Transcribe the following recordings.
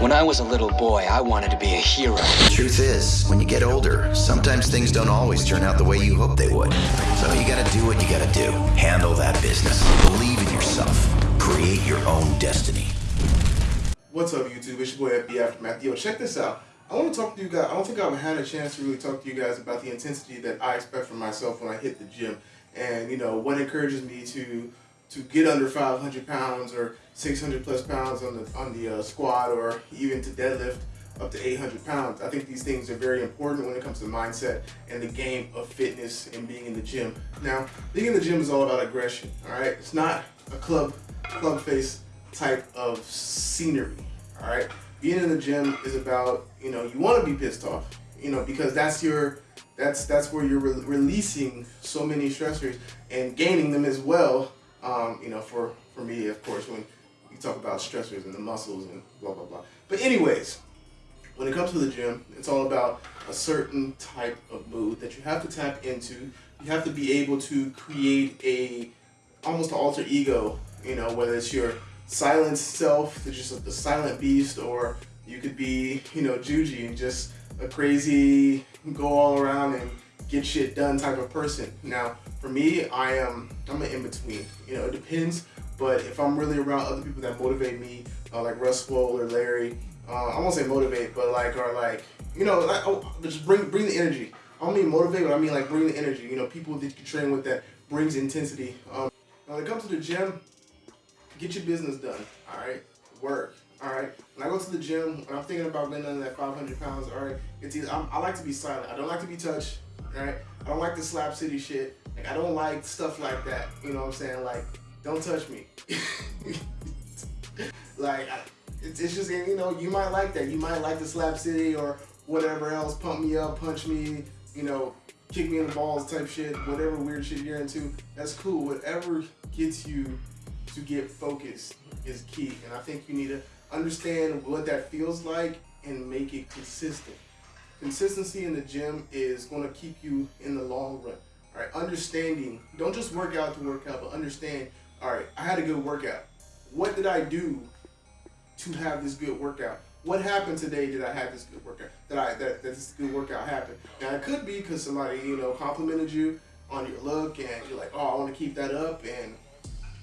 When I was a little boy, I wanted to be a hero. The truth is, when you get older, sometimes things don't always turn out the way you hope they would. So you gotta do what you gotta do. Handle that business. Believe in yourself. Create your own destiny. What's up, YouTube? It's your boy FB Aftermath. Yo, check this out. I want to talk to you guys. I don't think I've had a chance to really talk to you guys about the intensity that I expect from myself when I hit the gym, and you know what encourages me to to get under 500 pounds or 600 plus pounds on the on the uh, squat or even to deadlift up to 800 pounds. I think these things are very important when it comes to mindset and the game of fitness and being in the gym. Now, being in the gym is all about aggression, all right? It's not a club club face type of scenery, all right? Being in the gym is about, you know, you want to be pissed off, you know, because that's your that's that's where you're re releasing so many stressors and gaining them as well um, you know, for, for me, of course, when talk about stressors and the muscles and blah, blah, blah. But anyways, when it comes to the gym, it's all about a certain type of mood that you have to tap into. You have to be able to create a, almost an alter ego, you know, whether it's your silent self, just the silent beast, or you could be, you know, Juji and just a crazy, go all around and get shit done type of person. Now, for me, I am I'm an in between. You know, it depends. But if I'm really around other people that motivate me, uh, like Russ Swole or Larry, uh, I won't say motivate, but like are like you know, like oh, just bring bring the energy. I don't mean motivate, but I mean like bring the energy. You know, people that you train with that brings intensity. Um, when it comes to the gym, get your business done. All right, work. All right. When I go to the gym, when I'm thinking about getting under that 500 pounds, all right, it's either, I'm, I like to be silent. I don't like to be touched All right. I don't like the slap city shit. Like I don't like stuff like that. You know what I'm saying? Like, don't touch me. like, it's, it's just you know you might like that. You might like the slap city or whatever else. Pump me up, punch me. You know, kick me in the balls type shit. Whatever weird shit you're into, that's cool. Whatever gets you to get focused is key. And I think you need to understand what that feels like and make it consistent. Consistency in the gym is going to keep you in the long run. All right, understanding, don't just work out to work out, but understand, all right, I had a good workout. What did I do to have this good workout? What happened today did I have this good workout? That I that, that this good workout happened. Now it could be because somebody, you know, complimented you on your look and you're like, oh, I want to keep that up and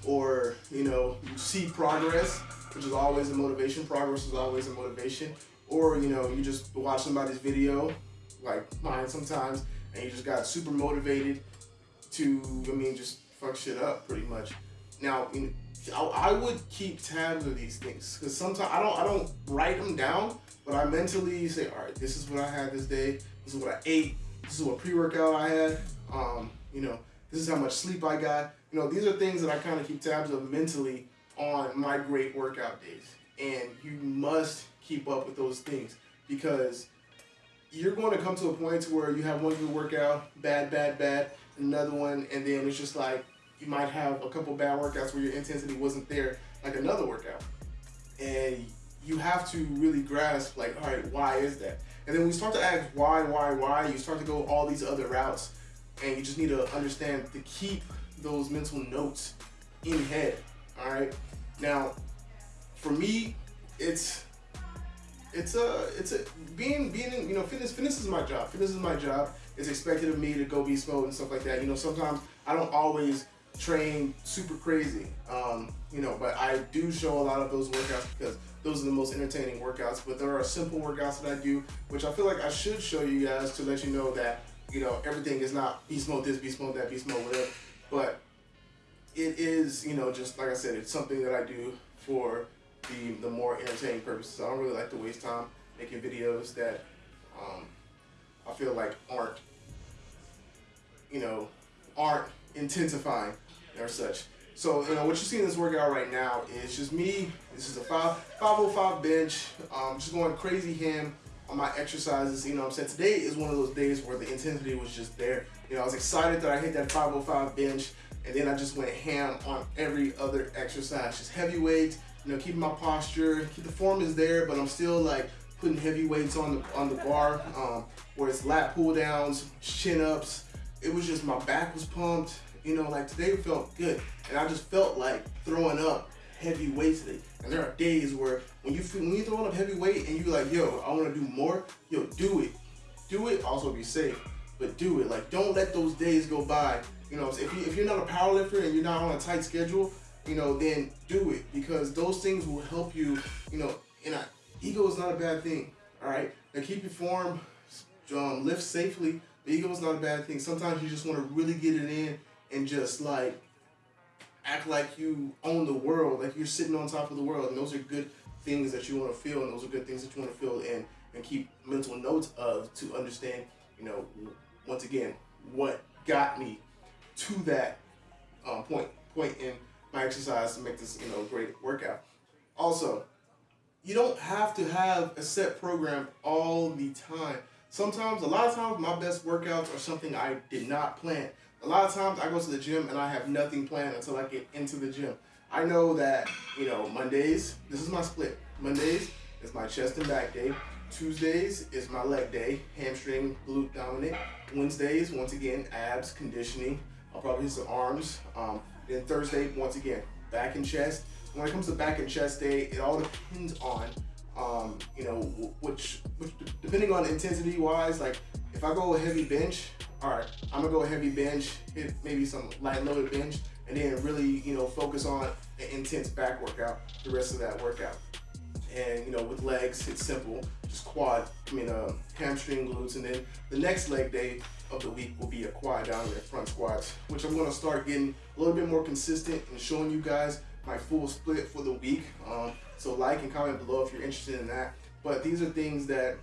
or you know, you see progress, which is always a motivation. Progress is always a motivation or you know you just watch somebody's video like mine sometimes and you just got super motivated to I mean just fuck shit up pretty much now know, I, I would keep tabs of these things because sometimes I don't I don't write them down but I mentally say all right this is what I had this day. This is what I ate. This is what pre-workout I had. Um, you know this is how much sleep I got. You know these are things that I kind of keep tabs of mentally on my great workout days. And you must keep up with those things because you're going to come to a point where you have one good workout, bad, bad, bad, another one, and then it's just like you might have a couple bad workouts where your intensity wasn't there, like another workout. And you have to really grasp, like, all right, why is that? And then when you start to ask why, why, why, you start to go all these other routes, and you just need to understand to keep those mental notes in head, all right? Now, for me, it's it's a it's a being being in, you know fitness fitness is my job. Fitness is my job. It's expected of me to go beast mode and stuff like that. You know sometimes I don't always train super crazy. Um, you know, but I do show a lot of those workouts because those are the most entertaining workouts. But there are simple workouts that I do, which I feel like I should show you guys to let you know that you know everything is not beast mode this, beast mode that, beast mode whatever. But it is you know just like I said, it's something that I do for the, the more entertaining purposes. I don't really like to waste time making videos that um, I feel like aren't, you know, aren't intensifying or such. So, you know, what you see in this workout right now is just me. This is a 5, 505 bench. Um, just going crazy ham on my exercises. You know I'm saying? Today is one of those days where the intensity was just there. You know, I was excited that I hit that 505 bench. And then I just went ham on every other exercise. Just heavy weights, you know, keeping my posture, keep the form is there, but I'm still like putting heavy weights on the on the bar, um, where it's lat pull downs, chin ups. It was just my back was pumped. You know, like today felt good, and I just felt like throwing up heavy weight today. And there are days where when you feel, when you throwing up heavy weight and you're like, yo, I want to do more, yo, do it, do it. Also be safe, but do it. Like, don't let those days go by. You know, if you if you're not a power lifter and you're not on a tight schedule, you know, then do it because those things will help you. You know, and I, ego is not a bad thing. All right, now keep your form, um, lift safely. The ego is not a bad thing. Sometimes you just want to really get it in and just like act like you own the world, like you're sitting on top of the world, and those are good things that you want to feel, and those are good things that you want to feel and and keep mental notes of to understand, you know, once again, what got me to that um, point point in my exercise to make this you know great workout. Also, you don't have to have a set program all the time. Sometimes, a lot of times, my best workouts are something I did not plan. A lot of times, I go to the gym and I have nothing planned until I get into the gym. I know that, you know, Mondays, this is my split. Mondays is my chest and back day. Tuesdays is my leg day, hamstring, glute dominant. Wednesdays, once again, abs, conditioning. I'll probably hit some arms. Um, then Thursday, once again, back and chest. When it comes to back and chest day, it all depends on, um, you know, which, which, depending on intensity wise, like if I go a heavy bench, all right, I'm gonna go heavy bench, hit maybe some light loaded bench, and then really, you know, focus on an intense back workout the rest of that workout. And you know, with legs, it's simple, just quad, I mean, uh, hamstring, glutes, and then the next leg day of the week will be a quad down there, front squats, which I'm gonna start getting a little bit more consistent and showing you guys my full split for the week. Um, so like and comment below if you're interested in that. But these are things that,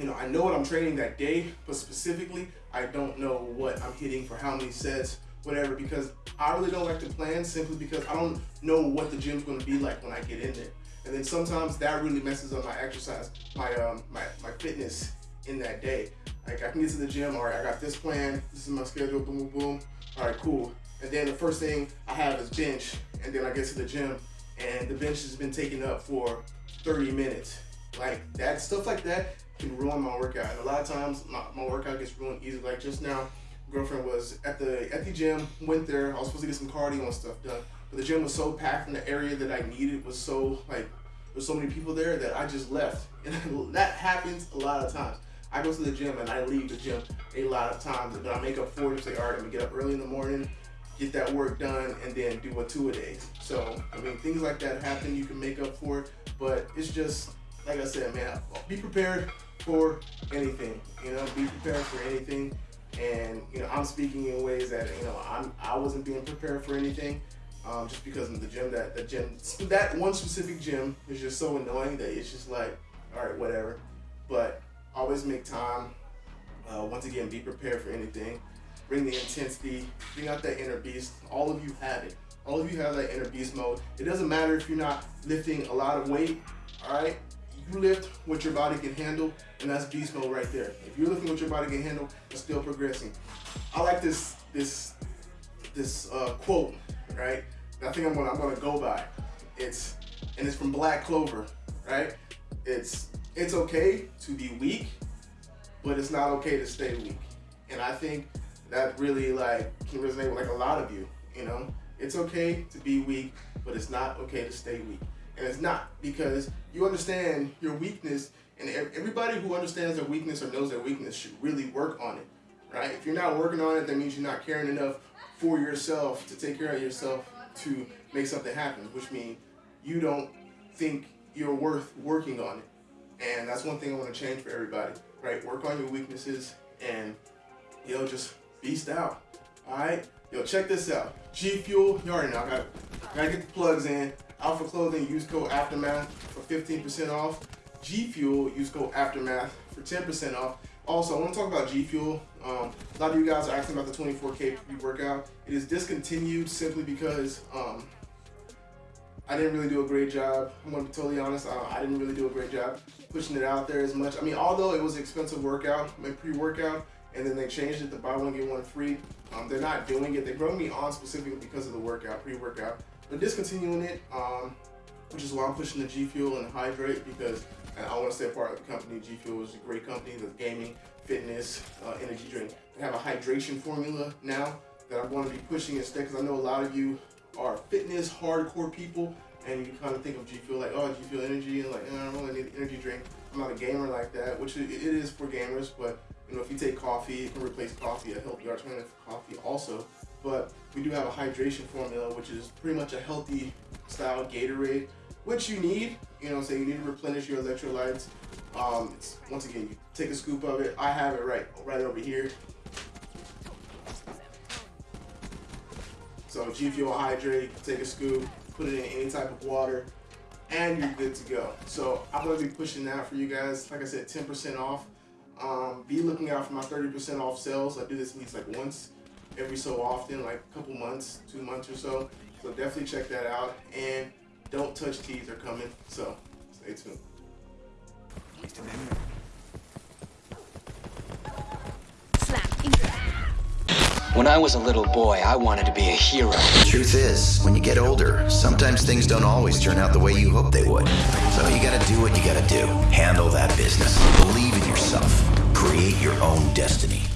you know, I know what I'm training that day, but specifically, I don't know what I'm hitting for how many sets, whatever, because I really don't like to plan simply because I don't know what the gym's gonna be like when I get in there. And then sometimes that really messes up my exercise, my um, my, my fitness in that day. Like I can get to the gym, all right, I got this plan, this is my schedule, boom, boom, boom. All right, cool. And then the first thing I have is bench, and then I get to the gym, and the bench has been taken up for 30 minutes. Like that stuff like that can ruin my workout. And a lot of times my, my workout gets ruined easily. Like just now, girlfriend was at the at the gym, went there. I was supposed to get some cardio and stuff done, but the gym was so packed, and the area that I needed was so like there's so many people there that I just left, and that happens a lot of times. I go to the gym and I leave the gym a lot of times, but I make up for it. and Say, all right, I'm gonna get up early in the morning, get that work done, and then do a two a day. So I mean, things like that happen. You can make up for it, but it's just like I said, man. Be prepared for anything. You know, be prepared for anything. And you know, I'm speaking in ways that you know I'm I wasn't being prepared for anything. Um, just because of the gym that the gym that one specific gym is just so annoying that it's just like all right whatever but always make time uh, once again be prepared for anything bring the intensity bring out that inner beast all of you have it all of you have that inner beast mode it doesn't matter if you're not lifting a lot of weight all right you lift what your body can handle and that's beast mode right there if you're lifting what your body can handle it's still progressing i like this this this uh, quote right? I think I'm gonna I'm gonna go by. It's and it's from Black Clover, right? It's it's okay to be weak, but it's not okay to stay weak. And I think that really like can resonate with like a lot of you. You know, it's okay to be weak, but it's not okay to stay weak. And it's not because you understand your weakness, and everybody who understands their weakness or knows their weakness should really work on it, right? If you're not working on it, that means you're not caring enough for yourself to take care of yourself to make something happen, which means you don't think you're worth working on it. And that's one thing I want to change for everybody, right? Work on your weaknesses and, you know, just beast out. All right? Yo, check this out. G Fuel, you already know, I got, gotta get the plugs in. Alpha Clothing, use code Aftermath for 15% off. G Fuel, use code Aftermath for 10% off. Also, I want to talk about G Fuel. Um, a lot of you guys are asking about the 24K pre-workout. It is discontinued simply because um, I didn't really do a great job. I'm gonna be totally honest. I didn't really do a great job pushing it out there as much. I mean, although it was an expensive workout, my pre-workout, and then they changed it to buy one get one free. Um, they're not doing it. They brought me on specifically because of the workout, pre-workout. They're discontinuing it, um, which is why I'm pushing the G Fuel and Hydrate because and I want to stay a part of the company. G Fuel is a great company. The gaming, fitness, uh, energy drink. They have a hydration formula now that I'm going to be pushing instead because I know a lot of you are fitness hardcore people and you kind of think of G Fuel like, oh, G Fuel energy, and like, oh, I don't really need an energy drink. I'm not a gamer like that, which it it is for gamers, but you know, if you take coffee, it can replace coffee, a healthy alternative for coffee also. But we do have a hydration formula, which is pretty much a healthy style Gatorade, which you need. You know, so you need to replenish your electrolytes. Um, once again, you take a scoop of it. I have it right, right over here. So G Fuel Hydrate, take a scoop, put it in any type of water, and you're good to go. So I'm gonna be pushing that for you guys. Like I said, 10% off. Um, be looking out for my 30% off sales. I do this at least like once every so often, like a couple months, two months or so. So definitely check that out. And don't touch teas are coming. So stay tuned. When I was a little boy, I wanted to be a hero. The truth is, when you get older, sometimes things don't always turn out the way you hope they would. So you gotta do what you gotta do. Handle that business. Believe in yourself. Create your own destiny.